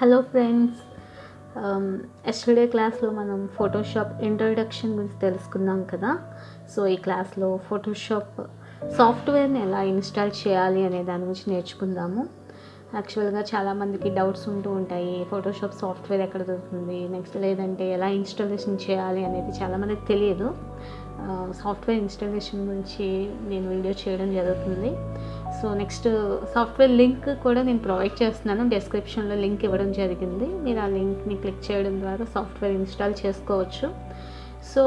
Hello friends um, yesterday క్లాస్లో మనం Photoshop introduction గురించి తెలుసుకున్నాం కదా. సో ఈ క్లాస్లో ఫోటోషాప్ సాఫ్ట్వేర్ని ఎలా ఇన్స్టాల్ చేయాలి అనే దాని గురించి నేర్చుకుందాము. యాక్చువల్గా చాలామందికి డౌట్స్ ఉంటూ ఉంటాయి ఫోటోషాప్ సాఫ్ట్వేర్ ఎక్కడ దొరుకుతుంది నెక్స్ట్ లేదంటే ఎలా ఇన్స్టాలేషన్ చేయాలి అనేది చాలామందికి తెలియదు. Uh, సాఫ్ట్వేర్ ఇన్స్టాలేషన్ గురించి నేను వీడియో చేయడం జరుగుతుంది. సో నెక్స్ట్ సాఫ్ట్వేర్ లింక్ కూడా నేను ప్రొవైడ్ చేస్తున్నాను. డిస్క్రిప్షన్లో లింక్ ఇవ్వడం జరిగింది. మీరు ఆ లింక్ని క్లిక్ చేయడం ద్వారా సాఫ్ట్వేర్ ఇన్స్టాల్ చేసుకోవచ్చు. సో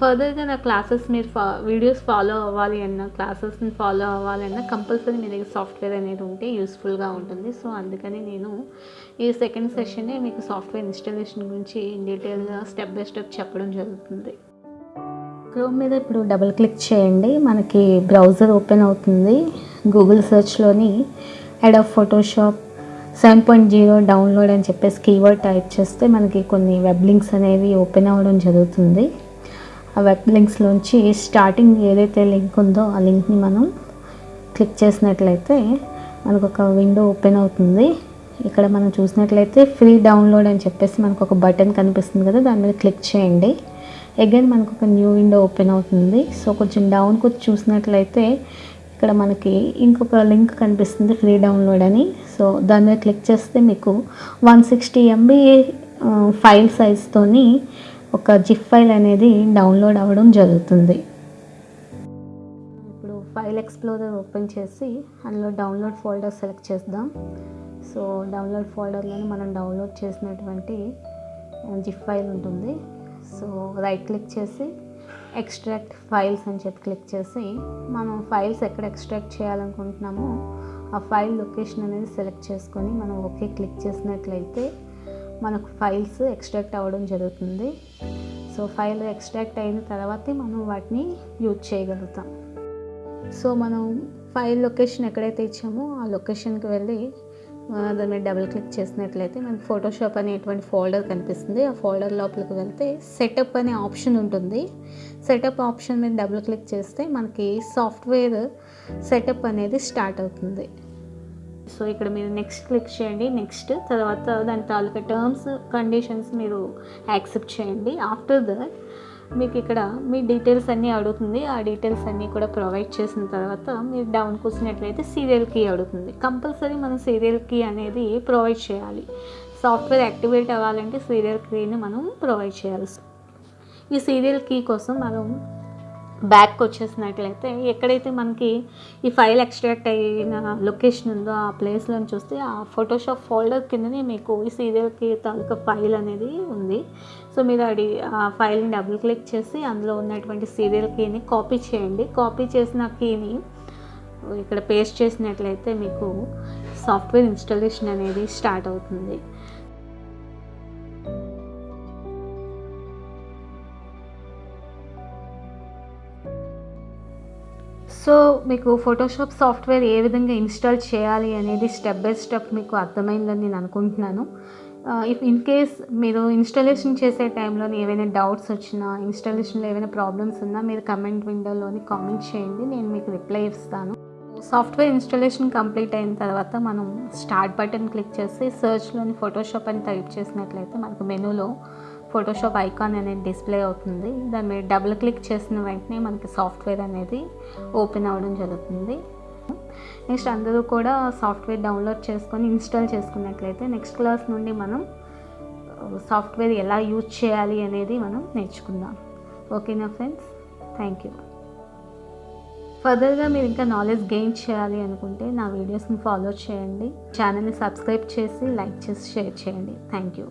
ఫర్దర్గా నా క్లాసెస్ మీరు ఫా వీడియోస్ ఫాలో అవ్వాలి అన్న క్లాసెస్ని ఫాలో అవ్వాలి అన్న కంపల్సరీ మీ దగ్గర సాఫ్ట్వేర్ అనేది ఉంటే యూస్ఫుల్గా ఉంటుంది. సో అందుకని నేను ఈ సెకండ్ సెషనే మీకు సాఫ్ట్వేర్ ఇన్స్టాలేషన్ గురించి డీటెయిల్గా స్టెప్ బై స్టెప్ చెప్పడం జరుగుతుంది. క్రోమ్ మీద ఇప్పుడు డబుల్ క్లిక్ చేయండి. మనకి బ్రౌజర్ ఓపెన్ అవుతుంది. గూగుల్ సెర్చ్లోని హెడ్ of Photoshop seven point zero download అని చెప్పేసి కీవర్డ్ టైప్ చేస్తే మనకి కొన్ని వెబ్ లింక్స్ అనేవి ఓపెన్ అవ్వడం జరుగుతుంది. ఆ వెబ్ లింక్స్లోంచి స్టార్టింగ్ ఏదైతే లింక్ ఉందో ఆ లింక్ని మనం క్లిక్ చేసినట్లయితే మనకు ఒక విండో ఓపెన్ అవుతుంది. ఇక్కడ మనం చూసినట్లయితే ఫ్రీ డౌన్లోడ్ అని చెప్పేసి మనకు ఒక బటన్ కనిపిస్తుంది కదా దాని మీద క్లిక్ చేయండి. అగైన్ మనకు ఒక న్యూ విండో ఓపెన్ అవుతుంది. సో కొంచెం డౌన్కి వచ్చి చూసినట్లయితే ఇక్కడ మనకి ఇంకొక లింక్ కనిపిస్తుంది ఫ్రీ డౌన్లోడ్ అని. సో దాని మీద క్లిక్ చేస్తే మీకు వన్ సిక్స్టీ ఎంబీ ఫైల్ సైజ్తోని ఒక జిప్ ఫైల్ అనేది డౌన్లోడ్ అవ్వడం జరుగుతుంది. ఇప్పుడు ఫైల్ ఎక్స్ప్లోరర్ ఓపెన్ చేసి అందులో డౌన్లోడ్ ఫోల్డర్ సెలెక్ట్ చేద్దాం. సో డౌన్లోడ్ ఫోల్డర్లోనే మనం డౌన్లోడ్ చేసినటువంటి జిప్ ఫైల్ ఉంటుంది. సో రైట్ క్లిక్ చేసి ఎక్స్ట్రాక్ట్ ఫైల్స్ అని చెప్పి క్లిక్ చేసి మనం ఫైల్స్ ఎక్కడ ఎక్స్ట్రాక్ట్ చేయాలనుకుంటున్నామో ఆ ఫైల్ లొకేషన్ అనేది సెలెక్ట్ చేసుకొని మనం ఓకే క్లిక్ చేసినట్లయితే మనకు ఫైల్స్ ఎక్స్ట్రాక్ట్ అవ్వడం జరుగుతుంది. సో ఫైల్ ఎక్స్ట్రాక్ట్ అయిన తర్వాతే మనం వాటిని యూజ్ చేయగలుగుతాం. సో మనం ఫైల్ లొకేషన్ ఎక్కడైతే ఇచ్చామో ఆ లొకేషన్కి వెళ్ళి దాని మీద డబుల్ క్లిక్ చేసినట్లయితే మనకి ఫోటోషాప్ అనేటువంటి ఫోల్డర్ కనిపిస్తుంది. ఆ ఫోల్డర్ లోపలికి వెళ్తే సెటప్ అనే ఆప్షన్ ఉంటుంది. సెటప్ ఆప్షన్ మీద డబుల్ క్లిక్ చేస్తే మనకి సాఫ్ట్వేర్ సెటప్ అనేది స్టార్ట్ అవుతుంది. సో ఇక్కడ మీరు నెక్స్ట్ క్లిక్ చేయండి. నెక్స్ట్ తర్వాత దాని తాలూకా టర్మ్స్ కండిషన్స్ మీరు యాక్సెప్ట్ చేయండి. ఆఫ్టర్ దట్ మీకు ఇక్కడ మీ డీటెయిల్స్ అన్నీ అడుగుతుంది. ఆ డీటెయిల్స్ అన్నీ కూడా ప్రొవైడ్ చేసిన తర్వాత మీరు డౌన్ కూర్చున్నట్లయితే సీరియల్ కీ అడుగుతుంది. కంపల్సరీ మనం సీరియల్ కీ అనేది ప్రొవైడ్ చేయాలి. సాఫ్ట్వేర్ యాక్టివేట్ అవ్వాలంటే సీరియల్ కీని మనం ప్రొవైడ్ చేయాల్సి ఈ సీరియల్ కీ కోసం మనం బ్యాక్ వచ్చేసినట్లయితే ఎక్కడైతే మనకి ఈ ఫైల్ ఎక్స్ట్రాక్ట్ అయిన లొకేషన్ ఉందో ఆ ప్లేస్లో చూస్తే ఆ ఫోటోషాప్ ఫోల్డర్ కిందనే మీకు ఈ సీరియల్కి తాలూకా ఫైల్ అనేది ఉంది. సో మీరు అది ఆ ఫైల్ని డబుల్ క్లిక్ చేసి అందులో ఉన్నటువంటి సీరియల్ కీని కాపీ చేయండి. కాపీ చేసిన కీని ఇక్కడ పేస్ట్ చేసినట్లయితే మీకు సాఫ్ట్వేర్ ఇన్స్టాలేషన్ అనేది స్టార్ట్ అవుతుంది. సో మీకు ఫోటోషాప్ సాఫ్ట్వేర్ ఏ విధంగా ఇన్స్టాల్ చేయాలి అనేది స్టెప్ బై స్టెప్ మీకు అర్థమైందని నేను అనుకుంటున్నాను. ఇఫ్ ఇన్ కేస్ మీరు ఇన్స్టాలేషన్ చేసే టైంలో ఏవైనా డౌట్స్ వచ్చినా ఇన్స్టాలేషన్లో ఏమైనా ప్రాబ్లమ్స్ ఉన్నా మీరు కమెంట్ విండోలోని కామెంట్ చేయండి నేను మీకు రిప్లై ఇస్తాను. సాఫ్ట్వేర్ ఇన్స్టాలేషన్ కంప్లీట్ అయిన తర్వాత మనం స్టార్ట్ బటన్ క్లిక్ చేసి సర్చ్లోని ఫోటోషాప్ అని టైప్ చేసినట్లయితే మనకు మెనూలో ఫోటోషాప్ ఐకాన్ అనేది డిస్ప్లే అవుతుంది. దాని మీద డబుల్ క్లిక్ చేసిన వెంటనే మనకి సాఫ్ట్వేర్ అనేది ఓపెన్ అవ్వడం జరుగుతుంది. నెక్స్ట్ అందరూ కూడా సాఫ్ట్వేర్ డౌన్లోడ్ చేసుకొని ఇన్స్టాల్ చేసుకున్నట్లయితే నెక్స్ట్ క్లాస్ నుండి మనం uh, సాఫ్ట్వేర్ ఎలా యూజ్ చేయాలి అనేది మనం నేర్చుకుందాం. ఓకేనా ఫ్రెండ్స్ థ్యాంక్ యూ ఫర్దర్గా మీరు ఇంకా నాలెడ్జ్ గెయిన్ చేయాలి అనుకుంటే నా వీడియోస్ని ఫాలో చేయండి. ఛానల్ని సబ్స్క్రైబ్ చేసి లైక్ చేసి షేర్ చేయండి. Thank you